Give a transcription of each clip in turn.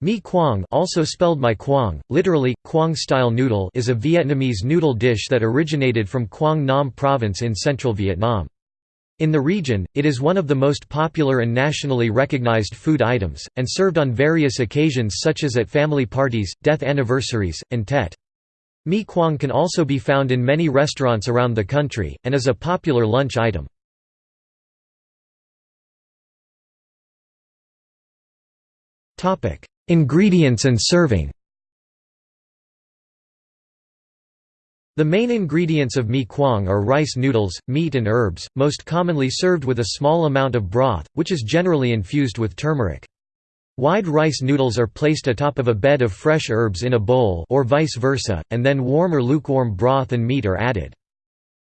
Mi Quang also spelled My Quang, literally, Quang-style noodle is a Vietnamese noodle dish that originated from Quang Nam province in central Vietnam. In the region, it is one of the most popular and nationally recognized food items, and served on various occasions such as at family parties, death anniversaries, and Tet. Mi Quang can also be found in many restaurants around the country, and is a popular lunch item. Ingredients and serving The main ingredients of mi quang are rice noodles, meat and herbs, most commonly served with a small amount of broth, which is generally infused with turmeric. Wide rice noodles are placed atop of a bed of fresh herbs in a bowl or vice versa, and then warm or lukewarm broth and meat are added.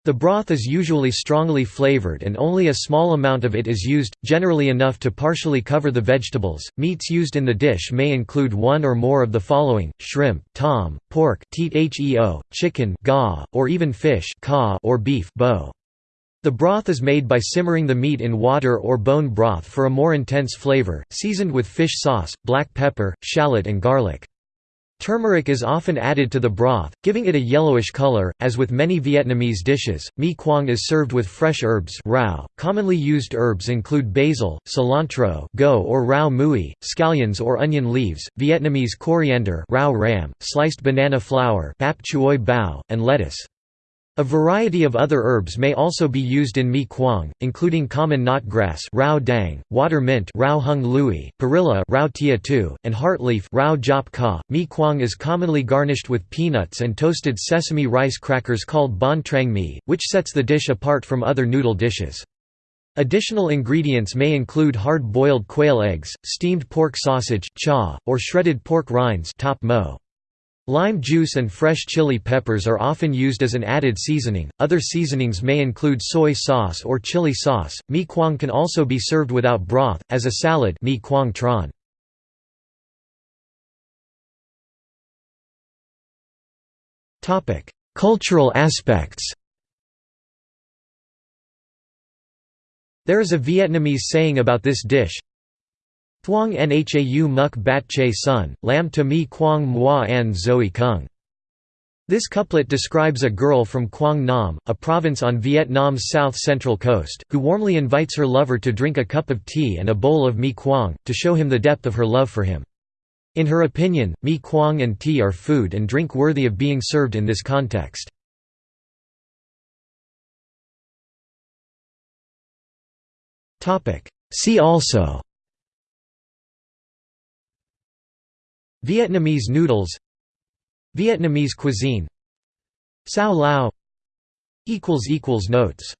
The broth is usually strongly flavored and only a small amount of it is used, generally enough to partially cover the vegetables. Meats used in the dish may include one or more of the following: shrimp, tom, pork, chicken, or even fish, or beef. The broth is made by simmering the meat in water or bone broth for a more intense flavor, seasoned with fish sauce, black pepper, shallot and garlic. Turmeric is often added to the broth, giving it a yellowish color. As with many Vietnamese dishes, mi quang is served with fresh herbs. Rau. Commonly used herbs include basil, cilantro, go or rau mui, scallions or onion leaves, Vietnamese coriander, rau ram, sliced banana flower, bao, and lettuce. A variety of other herbs may also be used in mi quang, including common knot grass rau dang, water mint rau hung lui, perilla rau tia tu, and heartleaf rau jop ka. Mi quang is commonly garnished with peanuts and toasted sesame rice crackers called bon trang mi, which sets the dish apart from other noodle dishes. Additional ingredients may include hard-boiled quail eggs, steamed pork sausage cha, or shredded pork rinds top mo. Lime juice and fresh chili peppers are often used as an added seasoning. Other seasonings may include soy sauce or chili sauce. Mi quang can also be served without broth, as a salad mi quang tran. Cultural aspects There is a Vietnamese saying about this dish, Thuong nhau muk bat che sun, lam to mi quang moi an zoe kung. This couplet describes a girl from Quang Nam, a province on Vietnam's south-central coast, who warmly invites her lover to drink a cup of tea and a bowl of mi quang, to show him the depth of her love for him. In her opinion, mi quang and tea are food and drink worthy of being served in this context. See also Vietnamese noodles Vietnamese cuisine Sao Lao Notes